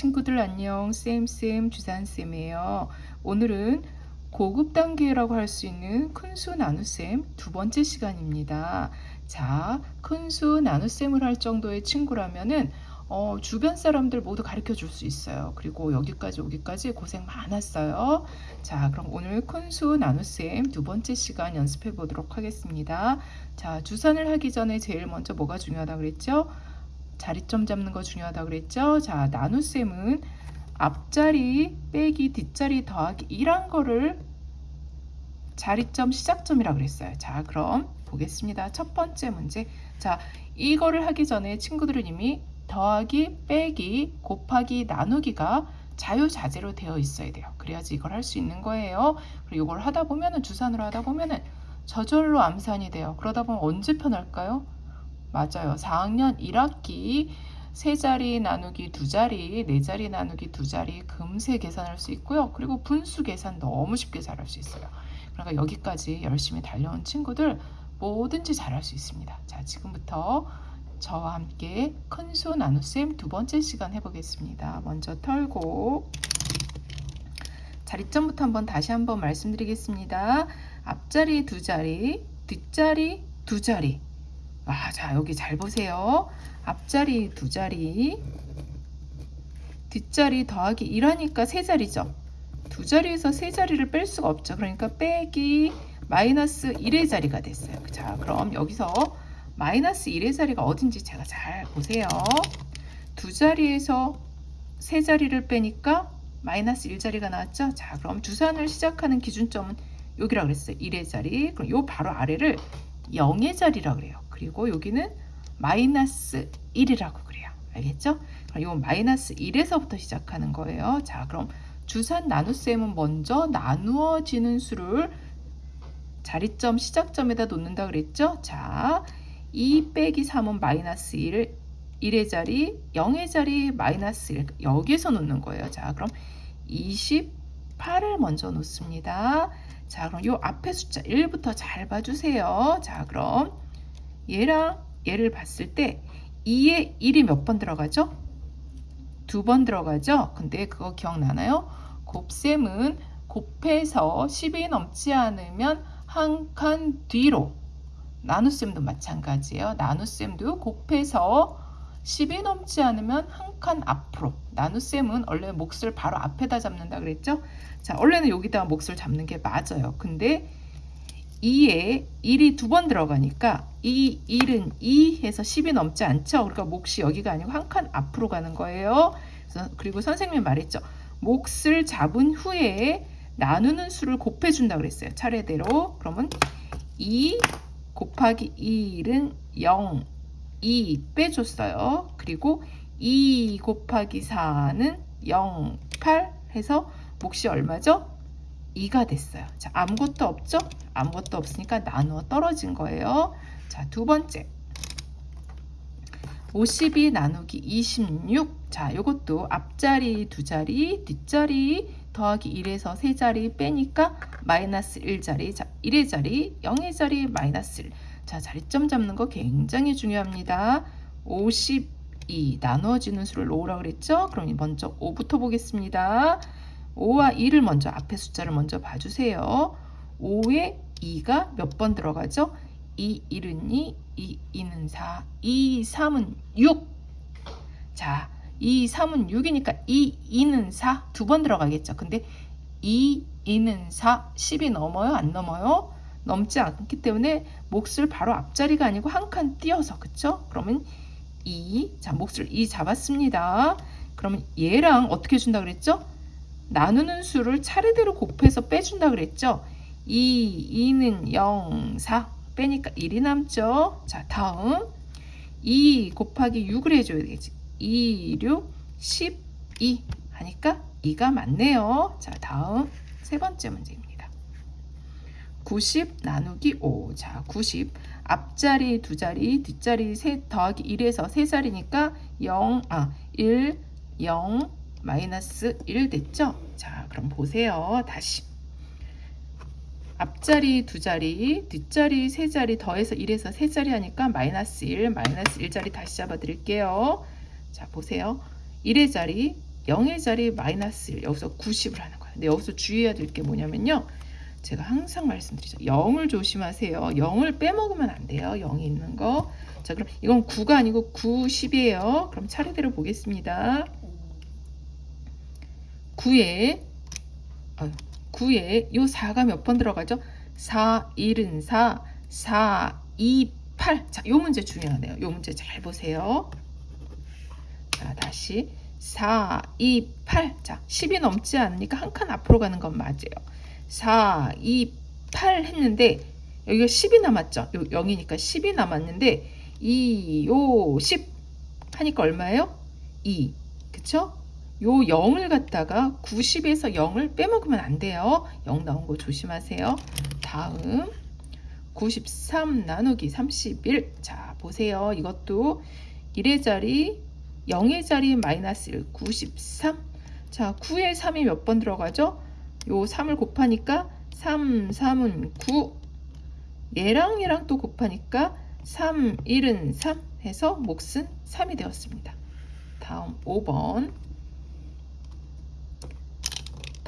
친구들 안녕 쌤쌤 주산쌤이에요. 오늘은 고급 단계라고 할 수 있는 큰수 나눗셈 두 번째 시간입니다. 자 큰수 나눗셈을 할 정도의 친구라면은 어, 주변 사람들 모두 가르쳐 줄 수 있어요. 그리고 여기까지 오기까지 고생 많았어요. 자 그럼 오늘 큰수 나눗셈 두 번째 시간 연습해 보도록 하겠습니다. 자 주산을 하기 전에 제일 먼저 뭐가 중요하다 그랬죠 자리점 잡는 거 중요하다 그랬죠? 자, 나눗셈은 앞자리 빼기 뒷자리 더하기 1한 거를 자리점 시작점이라 그랬어요. 자, 그럼 보겠습니다. 첫 번째 문제. 자, 이거를 하기 전에 친구들은 이미 더하기, 빼기, 곱하기, 나누기가 자유자재로 되어 있어야 돼요. 그래야지 이걸 할 수 있는 거예요. 그리고 이걸 하다 보면은 주산으로 하다 보면은 저절로 암산이 돼요. 그러다 보면 언제 편할까요? 맞아요. 4학년 1학기 세 자리 나누기 두 자리, 네 자리 나누기 두 자리 금세 계산할 수 있고요. 그리고 분수 계산 너무 쉽게 잘할 수 있어요. 그러니까 여기까지 열심히 달려온 친구들 뭐든지 잘할 수 있습니다. 자, 지금부터 저와 함께 큰 수 나눗셈 두 번째 시간 해보겠습니다. 먼저 털고 자리점부터 한번 다시 한번 말씀드리겠습니다. 앞자리 두 자리, 뒷자리 두 자리 아, 자, 여기 잘 보세요. 앞자리 두 자리, 뒷자리 더하기 1하니까 세 자리죠. 두 자리에서 세 자리를 뺄 수가 없죠. 그러니까 빼기 마이너스 1의 자리가 됐어요. 자, 그럼 여기서 마이너스 1의 자리가 어딘지 제가 잘 보세요. 두 자리에서 세 자리를 빼니까 마이너스 1자리가 나왔죠. 자, 그럼 주산을 시작하는 기준점은 여기라 그랬어요. 1의 자리. 그럼 요 바로 아래를 0의 자리라 그래요. 그리고 여기는 마이너스 1이라고 그래요. 알겠죠? 이 마이너스 1에서부터 시작하는 거예요. 자, 그럼 주산 나눗셈은 먼저 나누어지는 수를 자리점 시작점에다 놓는다 그랬죠? 자, 2 빼기 3은 마이너스 1, 1의 자리, 0의 자리, 마이너스 1 여기에서 놓는 거예요. 자, 그럼 28을 먼저 놓습니다. 자, 그럼 이 앞에 숫자 1부터 잘 봐주세요. 자, 그럼 얘랑 얘를 봤을 때 2에 1이 몇 번 들어가죠? 두 번 들어가죠? 근데 그거 기억나나요? 곱셈은 곱해서 10이 넘지 않으면 한 칸 뒤로 나눗셈도 마찬가지예요. 나눗셈도 곱해서 10이 넘지 않으면 한 칸 앞으로 나눗셈은 원래 몫을 바로 앞에다 잡는다 그랬죠? 자, 원래는 여기다 몫을 잡는 게 맞아요. 근데 2에 1이 두 번 들어가니까 이 1은 2 해서 10이 넘지 않죠. 그러니까 몫이 여기가 아니고 한 칸 앞으로 가는 거예요. 그리고 선생님이 말했죠. 몫을 잡은 후에 나누는 수를 곱해준다 그랬어요. 차례대로. 그러면 2 곱하기 1은 0, 2 빼줬어요. 그리고 2 곱하기 4는 0, 8 해서 몫이 얼마죠? 2가 됐어요. 자, 아무것도 없죠? 아무것도 없으니까 나누어 떨어진 거예요. 자, 두 번째. 52 나누기 26. 자, 이것도 앞자리 두 자리, 뒷자리 더하기 1에서 세 자리 빼니까 마이너스 1자리. 자, 1의 자리, 0의 자리, 마이너스 1. 자, 자리점 잡는 거 굉장히 중요합니다. 52 나누어지는 수를 놓으라 그랬죠? 그럼 먼저 5부터 보겠습니다. 5와 2를 먼저 앞에 숫자를 먼저 봐주세요. 5에 2가 몇 번 들어가죠? 2, 1은 2, 2, 2는 4, 2, 3은 6. 자, 2, 3은 6이니까 2, 2는 4 두 번 들어가겠죠. 근데 2, 2는 4, 10이 넘어요? 안 넘어요? 넘지 않기 때문에 몫을 바로 앞자리가 아니고 한 칸 띄어서 그쵸? 그러면 2, 자 몫을 2 잡았습니다. 그러면 얘랑 어떻게 준다 그랬죠? 나누는 수를 차례대로 곱해서 빼준다 그랬죠? 2, 2는 0, 4 빼니까 1이 남죠? 자 다음. 2 곱하기 6을 해줘야 되겠지. 2, 6, 12 하니까 2가 맞네요. 자 다음. 세 번째 문제입니다. 90 나누기 5 자, 90 앞자리 두 자리 뒷자리 세 더하기 1에서 세 자리니까 0, 아, 1, 0, 마이너스 1 됐죠? 자, 그럼 보세요. 다시. 앞자리 두 자리, 뒷자리 세 자리 더해서 1에서 세 자리 하니까 마이너스 1, 마이너스 1자리 다시 잡아 드릴게요. 자, 보세요. 1의 자리, 0의 자리 마이너스 1 여기서 90을 하는 거예요. 근데 여기서 주의해야 될 게 뭐냐면요. 제가 항상 말씀드리죠. 0을 조심하세요. 0을 빼먹으면 안 돼요. 0이 있는 거. 자, 그럼 이건 9가 아니고 90이에요. 그럼 차례대로 보겠습니다. 9에 어, 9에 요 4가 몇 번 들어가죠? 4, 1은 4, 4, 2, 8. 자, 요 문제 중요하네요. 요 문제 잘 보세요. 자, 다시 4, 2, 8. 자, 10이 넘지 않으니까 한 칸 앞으로 가는 건 맞아요. 4, 2, 8 했는데 여기가 10이 남았죠. 요 0이니까 10이 남았는데 2, 5, 10 하니까 얼마예요? 2. 그쵸? 요 0을 갖다가 90에서 0을 빼먹으면 안 돼요. 0 나온 거 조심하세요. 다음 93 나누기 31. 자, 보세요. 이것도 1의 자리, 0의 자리 마이너스 1, 93. 자, 9에 3이 몇 번 들어가죠? 요 3을 곱하니까 3, 3은 9. 얘랑 얘랑 또 곱하니까 3, 1은 3 해서 몫은 3이 되었습니다. 다음 5번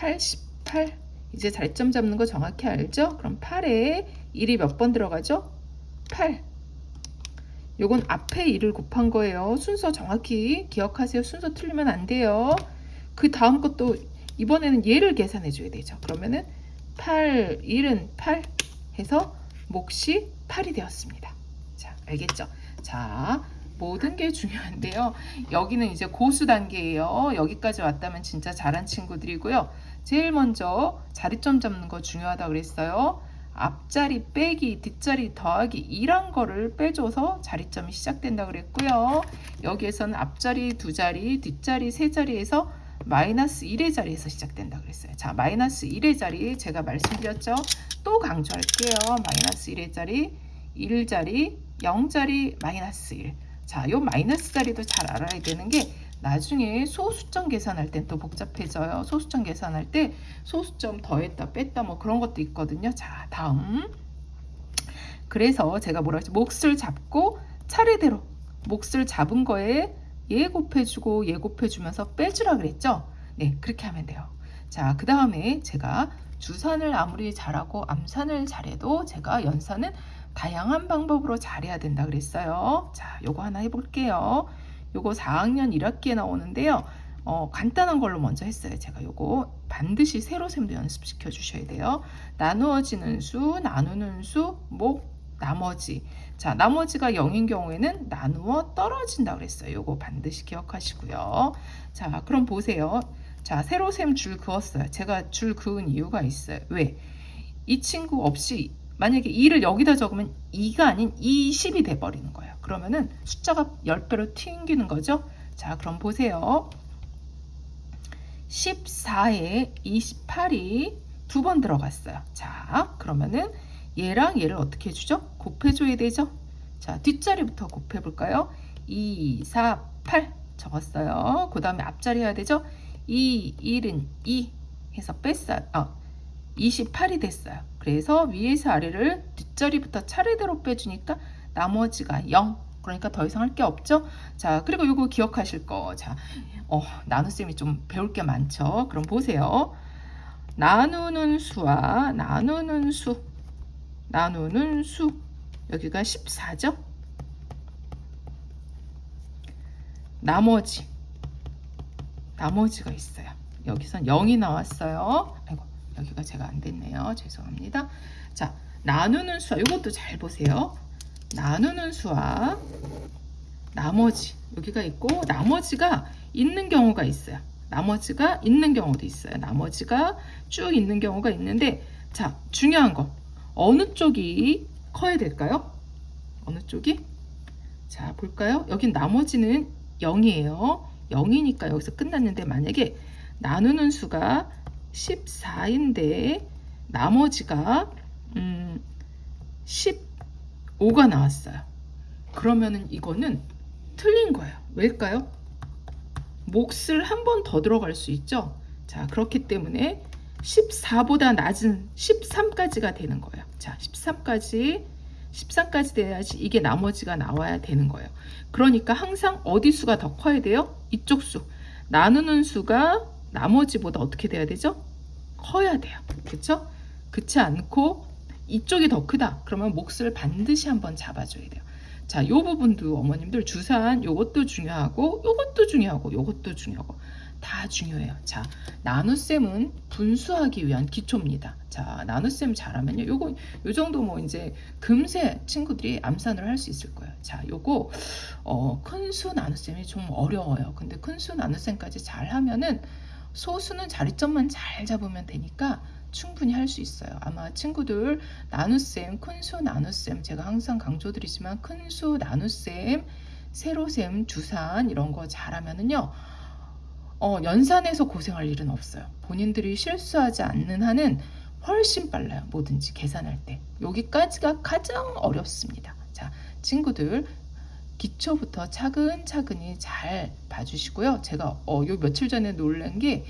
88 이제 잘점 잡는 거 정확히 알죠? 그럼 8에 1이 몇 번 들어가죠? 8 요건 앞에 1을 곱한 거예요. 순서 정확히 기억하세요. 순서 틀리면 안 돼요. 그 다음 것도 이번에는 얘를 계산해 줘야 되죠. 그러면은 8, 1은 8 해서 몫이 8이 되었습니다. 자, 알겠죠? 자, 모든 게 중요한데요. 여기는 이제 고수 단계예요. 여기까지 왔다면 진짜 잘한 친구들이고요. 제일 먼저 자리점 잡는 거 중요하다 그랬어요. 앞자리 빼기, 뒷자리 더하기 이란 거를 빼줘서 자리점이 시작된다 그랬고요. 여기에서는 앞자리 두 자리, 뒷자리 세 자리에서 마이너스 1의 자리에서 시작된다 그랬어요. 자, 마이너스 1의 자리 제가 말씀드렸죠. 또 강조할게요. 마이너스 1의 자리, 1자리, 0자리, 마이너스 1. 자, 요 마이너스 자리도 잘 알아야 되는 게 나중에 소수점 계산할 땐 또 복잡해져요. 소수점 계산할 때 소수점 더했다 뺐다 뭐 그런 것도 있거든요. 자, 다음. 그래서 제가 뭐라 했죠? 몫을 잡고 차례대로 몫을 잡은 거에 얘 곱해주고 얘 곱해주면서 빼주라 그랬죠? 네, 그렇게 하면 돼요. 자, 그 다음에 제가 주산을 아무리 잘하고 암산을 잘해도 제가 연산은 다양한 방법으로 잘해야 된다 그랬어요. 자, 요거 하나 해볼게요. 요거 4학년 1학기에 나오는데요. 어, 간단한 걸로 먼저 했어요. 제가 요거 반드시 세로셈도 연습시켜 주셔야 돼요. 나누어지는 수, 나누는 수, 목, 나머지. 자, 나머지가 0인 경우에는 나누어 떨어진다 그랬어요. 요거 반드시 기억하시고요. 자, 그럼 보세요. 자, 세로셈 줄 그었어요. 제가 줄 그은 이유가 있어요. 왜? 이 친구 없이 만약에 2를 여기다 적으면 2가 아닌 20이 돼버리는 거예요. 그러면은 숫자가 10배로 튕기는 거죠. 자, 그럼 보세요. 14에 28이 두 번 들어갔어요. 자, 그러면은 얘랑 얘를 어떻게 해주죠? 곱해줘야 되죠? 자, 뒷자리부터 곱해볼까요? 2, 4, 8 적었어요. 그 다음에 앞자리 해야 되죠? 2, 1은 2 해서 뺐어요. 어, 28이 됐어요. 그래서 위에서 아래를 뒷자리부터 차례대로 빼주니까 나머지가 0. 그러니까 더 이상 할 게 없죠? 자, 그리고 이거 기억하실 거. 자, 어, 나눗셈이 좀 배울 게 많죠? 그럼 보세요. 나누는 수와 나누는 수, 나누는 수. 여기가 14죠? 나머지. 나머지가 있어요. 여기선 0이 나왔어요. 아이고, 여기가 제가 안 됐네요. 죄송합니다. 자, 나누는 수와 이것도 잘 보세요. 나누는 수와 나머지 여기가 있고 나머지가 있는 경우가 있어요. 나머지가 있는 경우도 있어요. 나머지가 쭉 있는 경우가 있는데 자 중요한 거 어느 쪽이 커야 될까요? 어느 쪽이? 자 볼까요? 여긴 나머지는 0이에요. 0이니까 여기서 끝났는데 만약에 나누는 수가 14인데 나머지가 음, 15가 나왔어요. 그러면은 이거는 틀린 거예요. 왜일까요? 몫을 한 번 더 들어갈 수 있죠. 자, 그렇기 때문에 14보다 낮은 13까지가 되는 거예요. 자, 13까지 13까지 돼야지 이게 나머지가 나와야 되는 거예요. 그러니까 항상 어디 수가 더 커야 돼요? 이쪽 수. 나누는 수가 나머지보다 어떻게 돼야 되죠? 커야 돼요. 그렇죠? 그렇지 않고 이쪽이 더 크다. 그러면 몫을 반드시 한번 잡아줘야 돼요. 자, 요 부분도 어머님들 주산 요것도 중요하고 요것도 중요하고 요것도 중요하고 다 중요해요. 자, 나눗셈은 분수하기 위한 기초입니다. 자, 나눗셈 잘하면요. 요거 요 정도 뭐 이제 금세 친구들이 암산을 할 수 있을 거예요. 자, 요거 어, 큰 수 나눗셈이 좀 어려워요. 근데 큰 수 나눗셈까지 잘 하면은 소수는 자리점만 잘 잡으면 되니까 충분히 할 수 있어요. 아마 친구들 나눗셈, 큰수 나눗셈 제가 항상 강조드리지만 큰수 나눗셈, 세로셈, 주산 이런 거 잘하면은요. 어, 연산에서 고생할 일은 없어요. 본인들이 실수하지 않는 한은 훨씬 빨라요. 뭐든지 계산할 때. 여기까지가 가장 어렵습니다. 자, 친구들 기초부터 차근차근히 잘 봐주시고요. 제가 어, 요 며칠 전에 놀란 게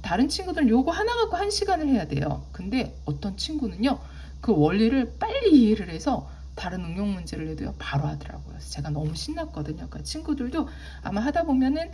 다른 친구들은 요거 하나 갖고 한 시간을 해야 돼요. 근데 어떤 친구는요, 그 원리를 빨리 이해를 해서 다른 응용 문제를 내도요, 바로 하더라고요. 제가 너무 신났거든요. 그러니까 친구들도 아마 하다 보면은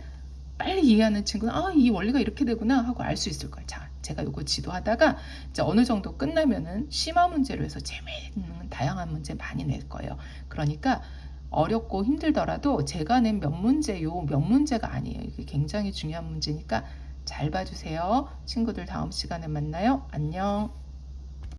빨리 이해하는 친구는 아, 이 원리가 이렇게 되구나 하고 알 수 있을 거예요. 자, 제가 요거 지도하다가 이제 어느 정도 끝나면은 심화 문제로 해서 재미있는 다양한 문제 많이 낼 거예요. 그러니까 어렵고 힘들더라도 제가 낸 몇 문제 요 몇 문제가 아니에요. 이게 굉장히 중요한 문제니까 잘 봐주세요. 친구들 다음 시간에 만나요. 안녕.